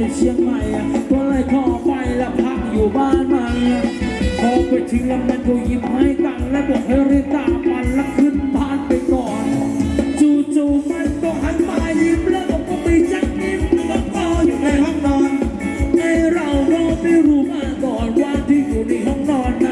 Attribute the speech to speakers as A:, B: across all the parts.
A: นอเชียงใหม่ก็เลยขอไปแล้วพักอยู่บ้านมันพอไปถึงแล้วมันก็ยิ้มให้ตังและบอกให้รีบตามมันแล้วขึ้นบ้านไปก่อน จู่ๆมันก็หันมายิ้
B: มแล้วก็ไปจักยิ้มก็เฝ้าอยู่ในห้องนอนไอเราก็ไม่รู้มาก่อนว่าที่อยู่ในห้องนอนนะ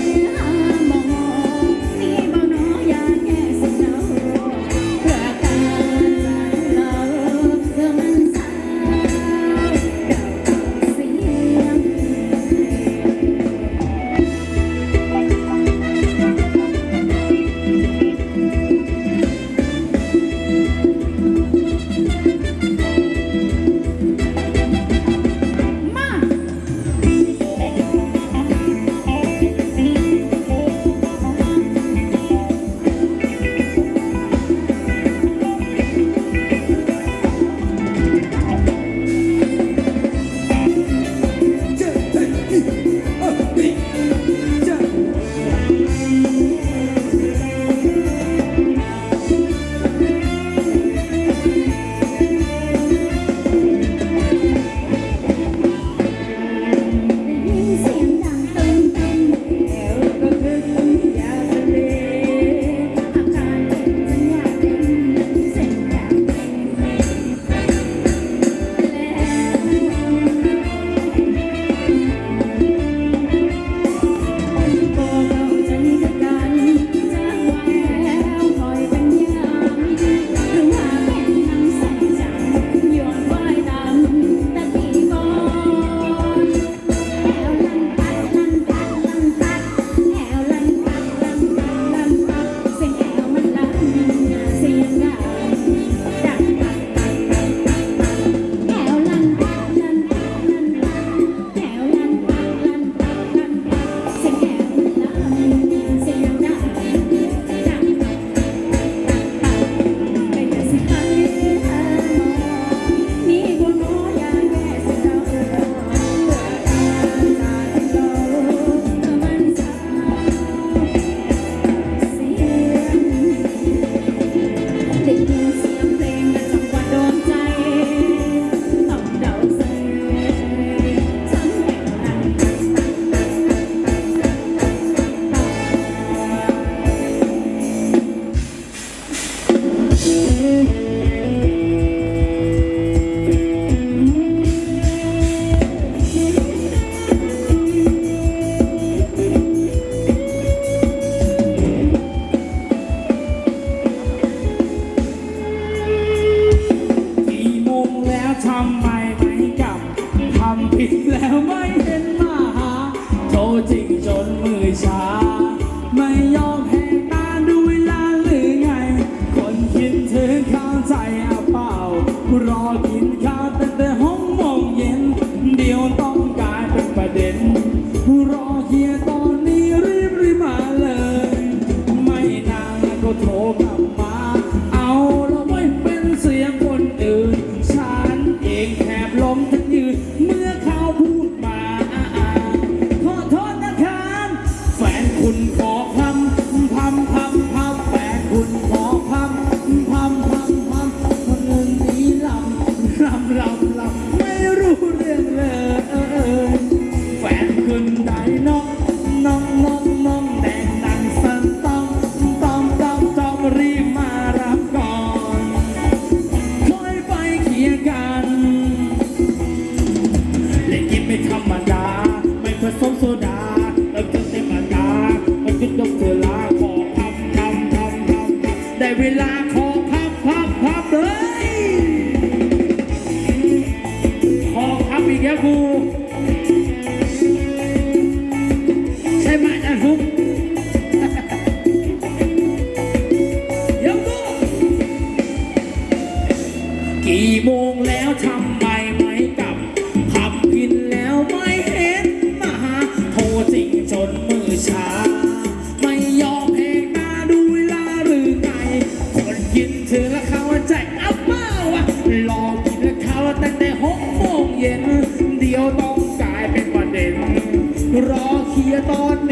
B: Yeah. อช้า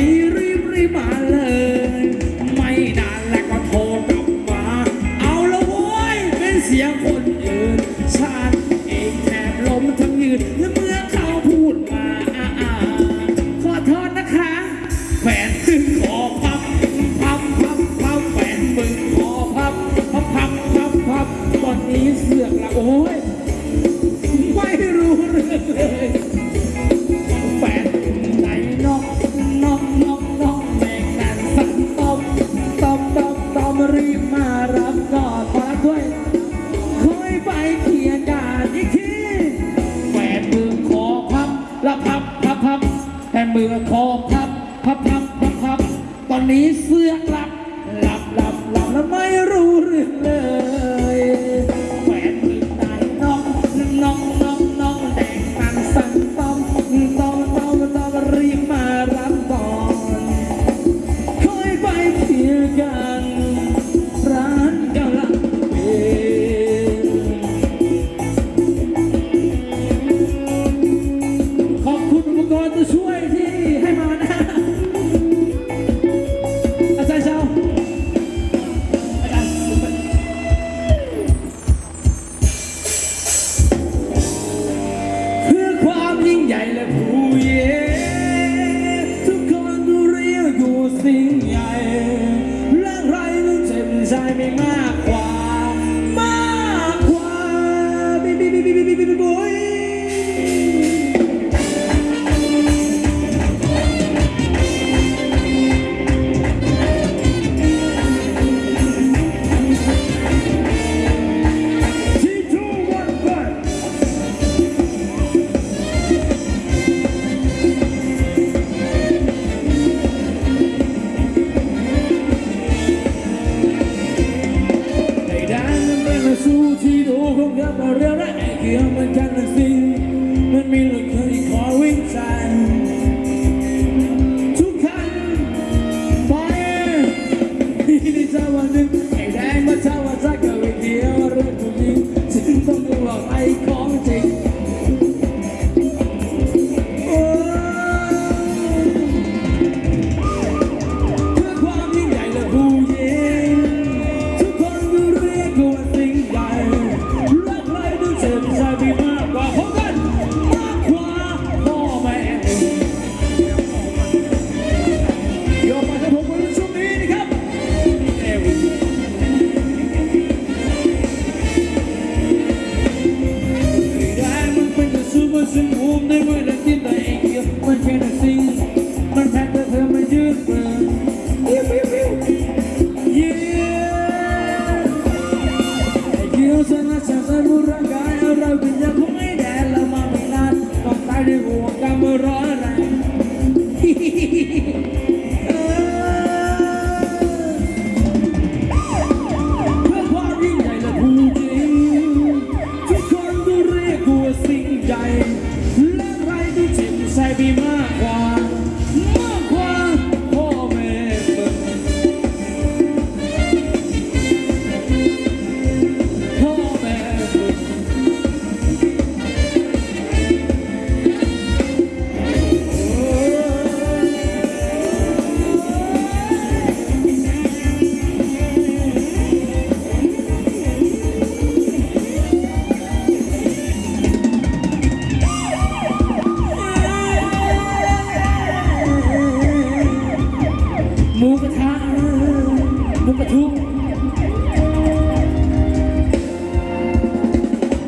B: รีบรีบมา หมูกระทุก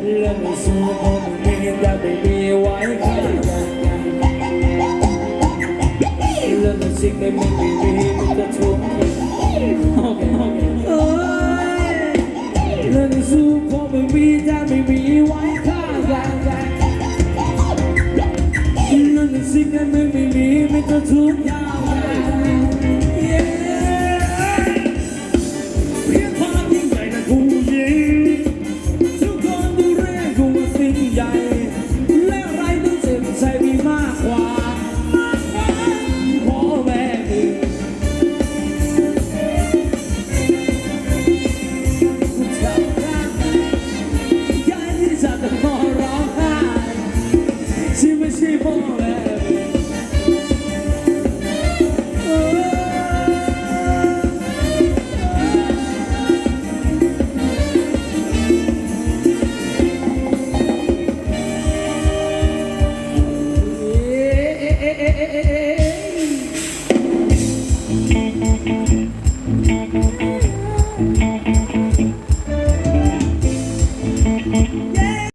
B: เรื่องไม่สู้คงไม่มีแต่ไม่มีไว้ค่ากันเรื่องไม่สิ่งไม่มีไม่มีมันจะทุกข์โอเอ้ยเรื่องไม่สู้คงไม่มีแต่ไม่มีไว้ค่ากันเรื่องสิ่งไม่มีไม่มีมันจะทุกข์ Everyone.